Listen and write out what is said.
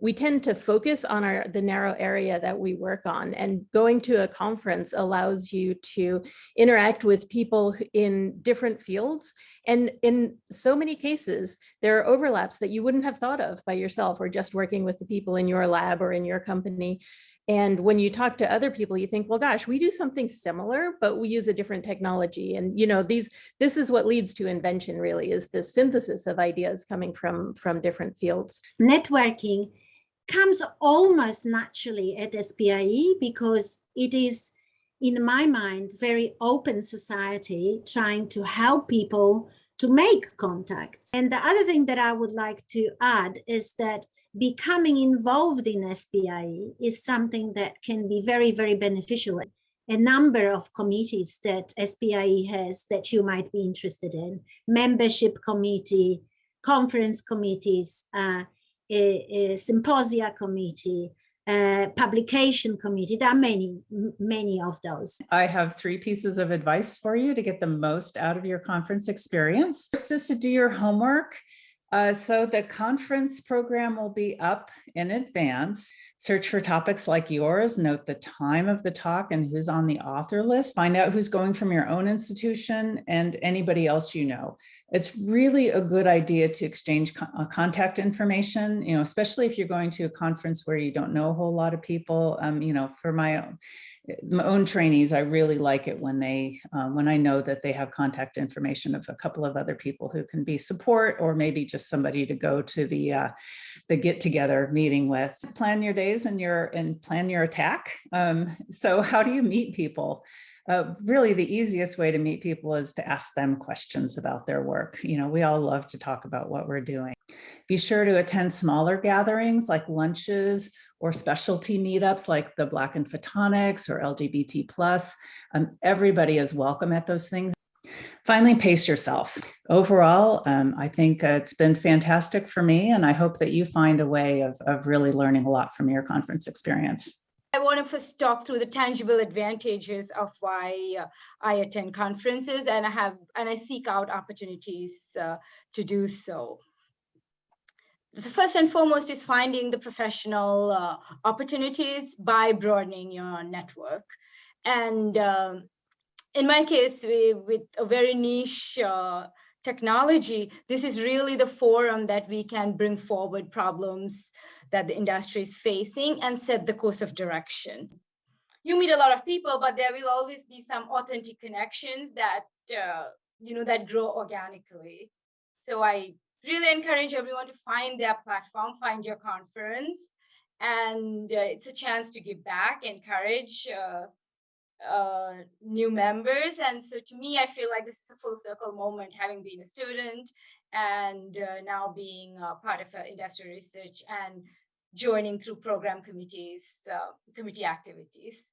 we tend to focus on our the narrow area that we work on and going to a conference allows you to interact with people in different fields. And in so many cases there are overlaps that you wouldn't have thought of by yourself or just working with the people in your lab or in your company and when you talk to other people, you think, well, gosh, we do something similar, but we use a different technology. And, you know, these this is what leads to invention really is the synthesis of ideas coming from from different fields. Networking comes almost naturally at SPIE because it is, in my mind, very open society trying to help people to make contacts. And the other thing that I would like to add is that becoming involved in SPIE is something that can be very, very beneficial. A number of committees that SPIE has that you might be interested in, membership committee, conference committees, uh, a, a symposia committee, uh, publication committee. There are many, many of those. I have three pieces of advice for you to get the most out of your conference experience. First is to do your homework. Uh, so the conference program will be up in advance. Search for topics like yours, note the time of the talk and who's on the author list. Find out who's going from your own institution and anybody else you know it's really a good idea to exchange uh, contact information, you know, especially if you're going to a conference where you don't know a whole lot of people. Um, you know, for my own, my own trainees, I really like it when they, um, when I know that they have contact information of a couple of other people who can be support or maybe just somebody to go to the, uh, the get together meeting with. Plan your days and your, and plan your attack. Um, so how do you meet people? Uh, really the easiest way to meet people is to ask them questions about their work. You know, we all love to talk about what we're doing. Be sure to attend smaller gatherings like lunches or specialty meetups like the Black in Photonics or LGBT plus. Um, everybody is welcome at those things. Finally, pace yourself. Overall, um, I think uh, it's been fantastic for me, and I hope that you find a way of, of really learning a lot from your conference experience. I want to first talk through the tangible advantages of why uh, I attend conferences and I have and I seek out opportunities uh, to do so. So first and foremost is finding the professional uh, opportunities by broadening your network. And um, in my case, we, with a very niche uh, technology, this is really the forum that we can bring forward problems that the industry is facing and set the course of direction. You meet a lot of people, but there will always be some authentic connections that, uh, you know, that grow organically. So I really encourage everyone to find their platform, find your conference, and uh, it's a chance to give back, encourage uh, uh, new members. And so to me, I feel like this is a full circle moment, having been a student and uh, now being part of uh, industry research and joining through program committees, uh, committee activities.